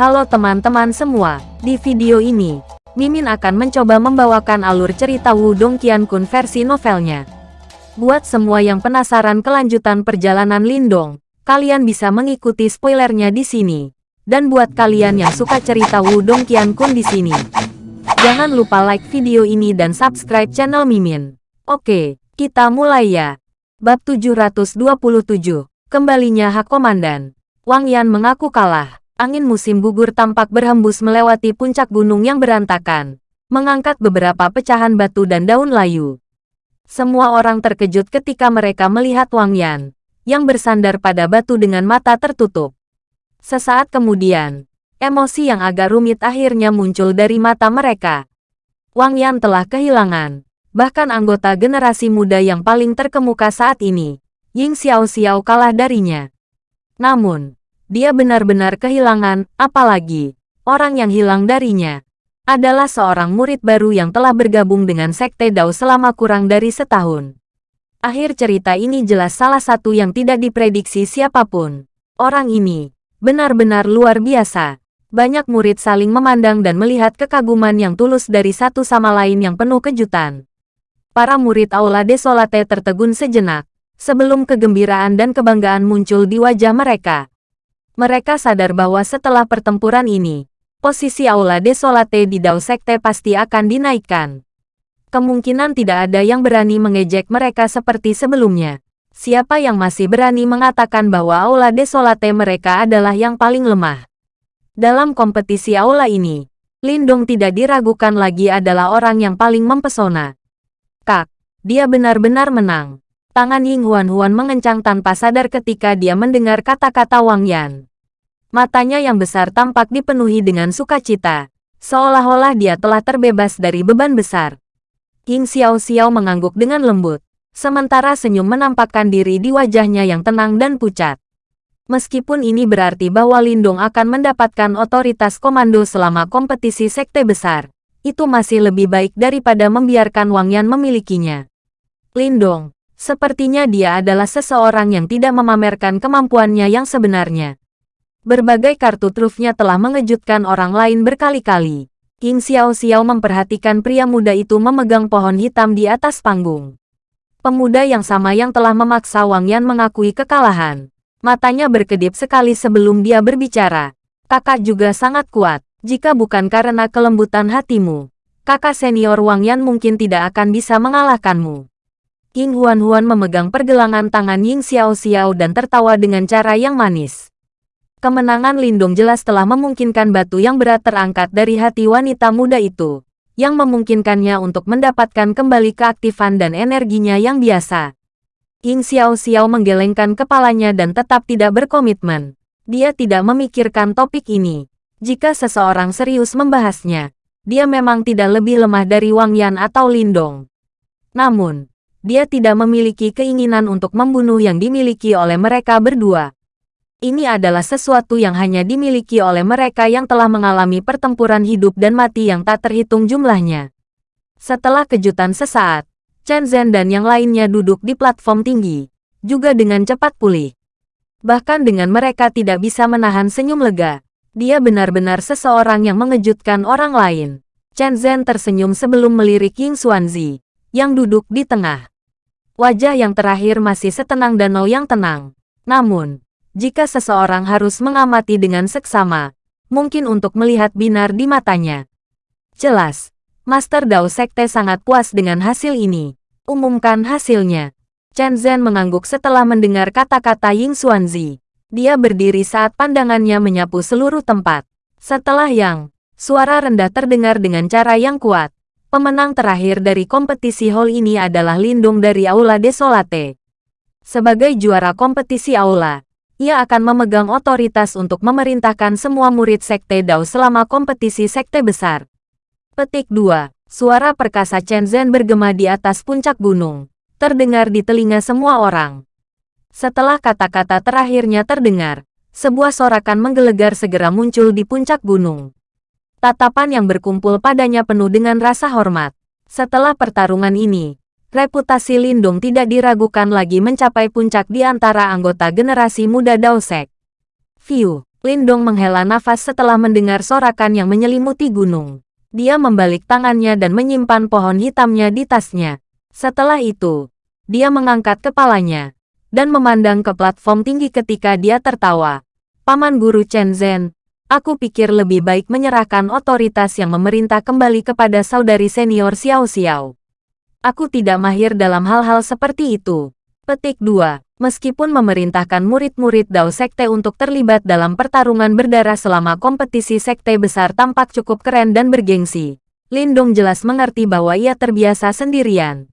Halo teman-teman semua, di video ini, Mimin akan mencoba membawakan alur cerita Wudong Qiankun versi novelnya. Buat semua yang penasaran kelanjutan perjalanan Lindong, kalian bisa mengikuti spoilernya di sini. Dan buat kalian yang suka cerita Wudong Qiankun di sini, jangan lupa like video ini dan subscribe channel Mimin. Oke, kita mulai ya. Bab 727, Kembalinya Hak Komandan. Wang Yan mengaku kalah angin musim gugur tampak berhembus melewati puncak gunung yang berantakan, mengangkat beberapa pecahan batu dan daun layu. Semua orang terkejut ketika mereka melihat Wang Yan, yang bersandar pada batu dengan mata tertutup. Sesaat kemudian, emosi yang agak rumit akhirnya muncul dari mata mereka. Wang Yan telah kehilangan, bahkan anggota generasi muda yang paling terkemuka saat ini, Ying Xiao Xiao kalah darinya. Namun, dia benar-benar kehilangan, apalagi orang yang hilang darinya adalah seorang murid baru yang telah bergabung dengan Sekte Dao selama kurang dari setahun. Akhir cerita ini jelas salah satu yang tidak diprediksi siapa pun. Orang ini benar-benar luar biasa. Banyak murid saling memandang dan melihat kekaguman yang tulus dari satu sama lain yang penuh kejutan. Para murid Aula Desolate tertegun sejenak, sebelum kegembiraan dan kebanggaan muncul di wajah mereka. Mereka sadar bahwa setelah pertempuran ini, posisi Aula Desolate di Dao Sekte pasti akan dinaikkan. Kemungkinan tidak ada yang berani mengejek mereka seperti sebelumnya. Siapa yang masih berani mengatakan bahwa Aula Desolate mereka adalah yang paling lemah? Dalam kompetisi Aula ini, Lindong tidak diragukan lagi adalah orang yang paling mempesona. Kak, dia benar-benar menang. Tangan Ying Huan Huan mengencang tanpa sadar ketika dia mendengar kata-kata Wang Yan. Matanya yang besar tampak dipenuhi dengan sukacita, seolah-olah dia telah terbebas dari beban besar. King Xiao Xiao mengangguk dengan lembut, sementara senyum menampakkan diri di wajahnya yang tenang dan pucat. Meskipun ini berarti bahwa Lindong akan mendapatkan otoritas komando selama kompetisi sekte besar, itu masih lebih baik daripada membiarkan Wang Yan memilikinya. Lindong, sepertinya dia adalah seseorang yang tidak memamerkan kemampuannya yang sebenarnya. Berbagai kartu trufnya telah mengejutkan orang lain berkali-kali. King Xiao Xiao memperhatikan pria muda itu memegang pohon hitam di atas panggung. Pemuda yang sama yang telah memaksa Wang Yan mengakui kekalahan. Matanya berkedip sekali sebelum dia berbicara. Kakak juga sangat kuat, jika bukan karena kelembutan hatimu. Kakak senior Wang Yan mungkin tidak akan bisa mengalahkanmu. King Huan Huan memegang pergelangan tangan Ying Xiao Xiao dan tertawa dengan cara yang manis. Kemenangan Lindung jelas telah memungkinkan batu yang berat terangkat dari hati wanita muda itu, yang memungkinkannya untuk mendapatkan kembali keaktifan dan energinya yang biasa. Ying Xiao Xiao menggelengkan kepalanya dan tetap tidak berkomitmen. Dia tidak memikirkan topik ini. Jika seseorang serius membahasnya, dia memang tidak lebih lemah dari Wang Yan atau Lindong. Namun, dia tidak memiliki keinginan untuk membunuh yang dimiliki oleh mereka berdua. Ini adalah sesuatu yang hanya dimiliki oleh mereka yang telah mengalami pertempuran hidup dan mati yang tak terhitung jumlahnya. Setelah kejutan sesaat, Chen Zhen dan yang lainnya duduk di platform tinggi, juga dengan cepat pulih. Bahkan dengan mereka tidak bisa menahan senyum lega, dia benar-benar seseorang yang mengejutkan orang lain. Chen Zhen tersenyum sebelum melirik Ying Xuanzi, yang duduk di tengah. Wajah yang terakhir masih setenang danau yang tenang. Namun, jika seseorang harus mengamati dengan seksama, mungkin untuk melihat binar di matanya. Jelas, Master Dao Sekte sangat puas dengan hasil ini. Umumkan hasilnya. Chen Zhen mengangguk setelah mendengar kata-kata Ying Xuanzi. Dia berdiri saat pandangannya menyapu seluruh tempat. Setelah yang, suara rendah terdengar dengan cara yang kuat. Pemenang terakhir dari kompetisi hall ini adalah Lindung dari Aula Desolate. Sebagai juara kompetisi Aula, ia akan memegang otoritas untuk memerintahkan semua murid Sekte Dao selama kompetisi Sekte Besar. Petik 2. Suara perkasa Chen Zhen bergema di atas puncak gunung, terdengar di telinga semua orang. Setelah kata-kata terakhirnya terdengar, sebuah sorakan menggelegar segera muncul di puncak gunung. Tatapan yang berkumpul padanya penuh dengan rasa hormat. Setelah pertarungan ini, reputasi Lindung tidak diragukan lagi mencapai puncak di antara anggota generasi muda Daosek. View, Lindong menghela nafas setelah mendengar sorakan yang menyelimuti gunung. Dia membalik tangannya dan menyimpan pohon hitamnya di tasnya. Setelah itu, dia mengangkat kepalanya dan memandang ke platform tinggi ketika dia tertawa. Paman Guru Chen Zhen, aku pikir lebih baik menyerahkan otoritas yang memerintah kembali kepada saudari senior Xiao Xiao. Aku tidak mahir dalam hal-hal seperti itu. Petik 2. Meskipun memerintahkan murid-murid Dao Sekte untuk terlibat dalam pertarungan berdarah selama kompetisi sekte besar tampak cukup keren dan bergengsi, Lindong jelas mengerti bahwa ia terbiasa sendirian.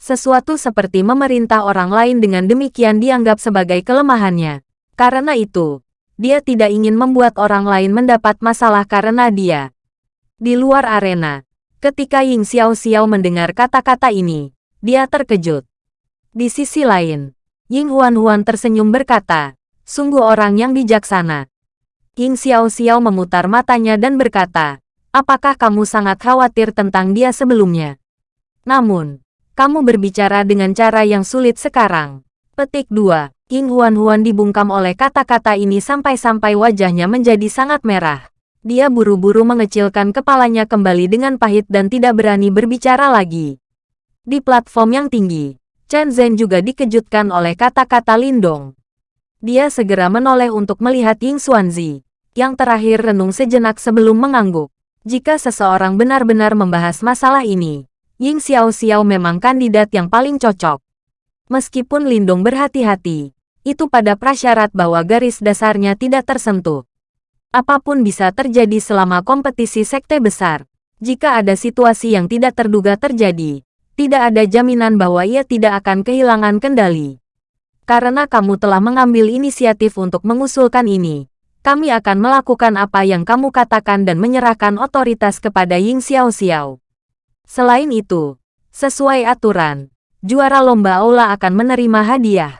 Sesuatu seperti memerintah orang lain dengan demikian dianggap sebagai kelemahannya. Karena itu, dia tidak ingin membuat orang lain mendapat masalah karena dia. Di luar arena, ketika Ying Xiao Xiao mendengar kata-kata ini, dia terkejut. Di sisi lain, Ying Huan Huan tersenyum berkata, sungguh orang yang bijaksana. Ying Xiao Xiao memutar matanya dan berkata, apakah kamu sangat khawatir tentang dia sebelumnya? Namun, kamu berbicara dengan cara yang sulit sekarang. Petik 2. King Huan-Huan dibungkam oleh kata-kata ini sampai-sampai wajahnya menjadi sangat merah. Dia buru-buru mengecilkan kepalanya kembali dengan pahit dan tidak berani berbicara lagi. Di platform yang tinggi, Chen Zhen juga dikejutkan oleh kata-kata Lindong. Dia segera menoleh untuk melihat Ying Xuanzi, yang terakhir renung sejenak sebelum mengangguk. Jika seseorang benar-benar membahas masalah ini, Ying Xiao Xiao memang kandidat yang paling cocok. Meskipun Lindong berhati-hati, itu pada prasyarat bahwa garis dasarnya tidak tersentuh. Apa pun bisa terjadi selama kompetisi sekte besar. Jika ada situasi yang tidak terduga terjadi, tidak ada jaminan bahwa ia tidak akan kehilangan kendali. Karena kamu telah mengambil inisiatif untuk mengusulkan ini, kami akan melakukan apa yang kamu katakan dan menyerahkan otoritas kepada Ying Xiao Xiao. Selain itu, sesuai aturan, juara lomba aula akan menerima hadiah.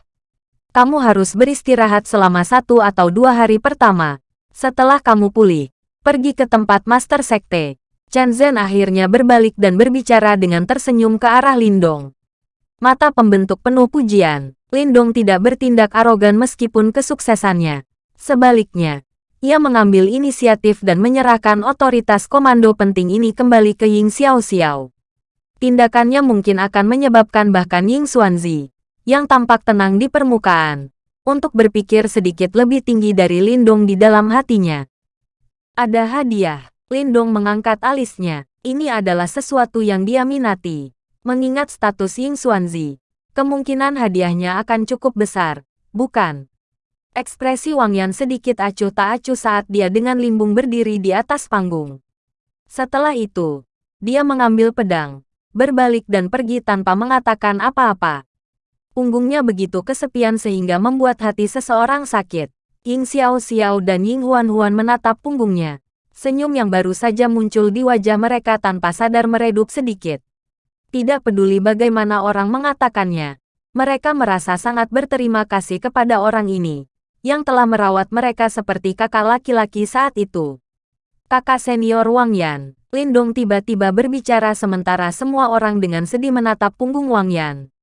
Kamu harus beristirahat selama satu atau dua hari pertama. Setelah kamu pulih, pergi ke tempat Master Sekte. Chen Zhen akhirnya berbalik dan berbicara dengan tersenyum ke arah Lindong. Mata pembentuk penuh pujian, Lindong tidak bertindak arogan meskipun kesuksesannya. Sebaliknya, ia mengambil inisiatif dan menyerahkan otoritas komando penting ini kembali ke Ying Xiao Xiao. Tindakannya mungkin akan menyebabkan bahkan Ying Xuanzi, yang tampak tenang di permukaan, untuk berpikir sedikit lebih tinggi dari Lindong di dalam hatinya. Ada hadiah. Lindong mengangkat alisnya. Ini adalah sesuatu yang dia minati. Mengingat status Ying Xuanzi, kemungkinan hadiahnya akan cukup besar, bukan? Ekspresi Wang Yan sedikit acuh tak acuh saat dia dengan limbung berdiri di atas panggung. Setelah itu, dia mengambil pedang, berbalik dan pergi tanpa mengatakan apa-apa. Punggungnya begitu kesepian sehingga membuat hati seseorang sakit. Ying Xiao Xiao dan Ying Huan Huan menatap punggungnya. Senyum yang baru saja muncul di wajah mereka tanpa sadar meredup sedikit. Tidak peduli bagaimana orang mengatakannya, mereka merasa sangat berterima kasih kepada orang ini, yang telah merawat mereka seperti kakak laki-laki saat itu. Kakak senior Wang Yan, Lindong tiba-tiba berbicara sementara semua orang dengan sedih menatap punggung Wang Yan.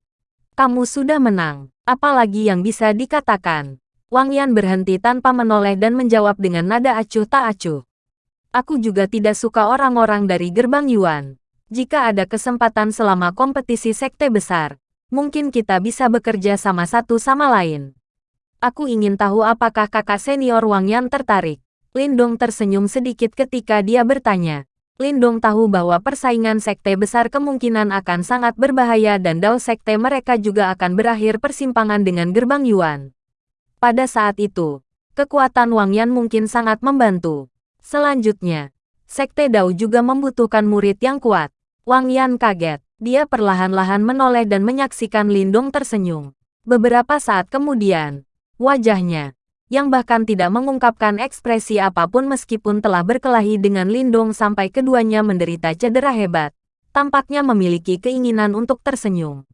Kamu sudah menang, apalagi yang bisa dikatakan. Wang Yan berhenti tanpa menoleh dan menjawab dengan nada acuh tak acuh. Aku juga tidak suka orang-orang dari gerbang Yuan. Jika ada kesempatan selama kompetisi sekte besar, mungkin kita bisa bekerja sama satu sama lain. Aku ingin tahu apakah kakak senior Wang Yan tertarik. Lindong tersenyum sedikit ketika dia bertanya. Lindong tahu bahwa persaingan sekte besar kemungkinan akan sangat berbahaya dan Dao sekte mereka juga akan berakhir persimpangan dengan gerbang Yuan. Pada saat itu, kekuatan Wang Yan mungkin sangat membantu. Selanjutnya, sekte Dao juga membutuhkan murid yang kuat. Wang Yan kaget. Dia perlahan-lahan menoleh dan menyaksikan Lindong tersenyum. Beberapa saat kemudian, wajahnya yang bahkan tidak mengungkapkan ekspresi apa pun meskipun telah berkelahi dengan Lindong sampai keduanya menderita cedera hebat. Tampaknya memiliki keinginan untuk tersenyum.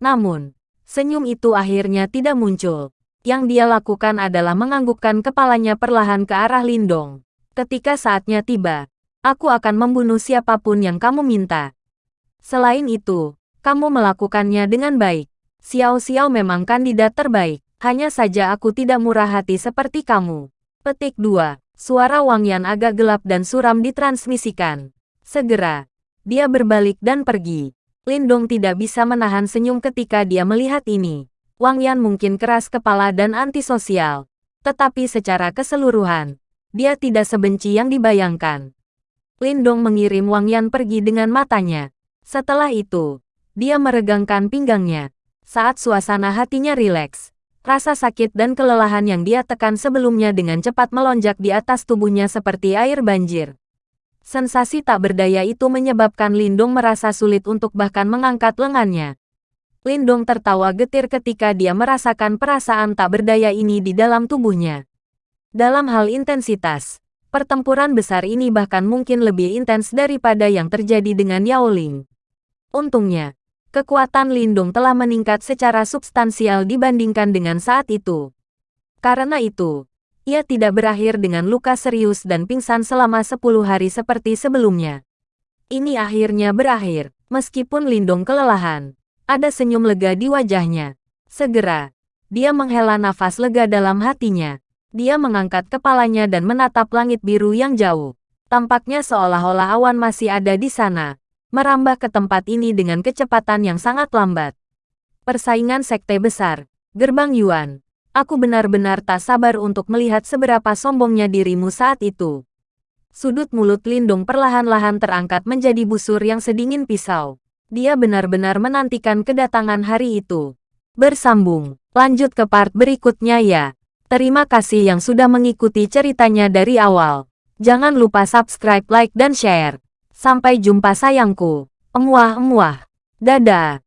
Namun, senyum itu akhirnya tidak muncul. Yang dia lakukan adalah menganggukkan kepalanya perlahan ke arah Lindong. Ketika saatnya tiba, aku akan membunuh siapa pun yang kamu minta. Selain itu, kamu melakukannya dengan baik. Xiao Xiao memang kandidat terbaik. Hanya saja aku tidak murah hati seperti kamu. Petik 2. Suara Wang Yan agak gelap dan suram ditransmisikan. Segera, dia berbalik dan pergi. Lindong tidak bisa menahan senyum ketika dia melihat ini. Wang Yan mungkin keras kepala dan antisosial. Tetapi secara keseluruhan, dia tidak sebenci yang dibayangkan. Lindong mengirim Wang Yan pergi dengan matanya. Setelah itu, dia meregangkan pinggangnya. Saat suasana hatinya rileks, rasa sakit dan kelelahan yang dia tekan sebelumnya dengan cepat melonjak di atas tubuhnya seperti air banjir. Sensasi tak berdaya itu menyebabkan Lindong merasa sulit untuk bahkan mengangkat lengannya. Lindong tertawa getir ketika dia merasakan perasaan tak berdaya ini di dalam tubuhnya. Dalam hal intensitas, Pertempuran besar ini bahkan mungkin lebih intens daripada yang terjadi dengan Yao Ling. Untungnya, kekuatan Lindung telah meningkat secara substansial dibandingkan dengan saat itu. Karena itu, ia tidak berakhir dengan luka serius dan pingsan selama 10 hari seperti sebelumnya. Ini akhirnya berakhir, meskipun Lindung kelelahan. Ada senyum lega di wajahnya. Segera, dia menghela nafas lega dalam hatinya. Dia mengangkat kepalanya dan menatap langit biru yang jauh. Tampaknya seolah-olah awan masih ada di sana, merambah ke tempat ini dengan kecepatan yang sangat lambat. Persaingan sekte besar, gerbang Yuan. Aku benar-benar tak sabar untuk melihat seberapa sombongnya dirimu saat itu. Sudut mulut Lindung perlahan-lahan terangkat menjadi busur yang sedingin pisau. Dia benar-benar menantikan kedatangan hari itu. Bersambung, lanjut ke part berikutnya ya. Terima kasih yang sudah mengikuti ceritanya dari awal. Jangan lupa subscribe, like, dan share. Sampai jumpa sayangku. Emuah-emuah. Dadah.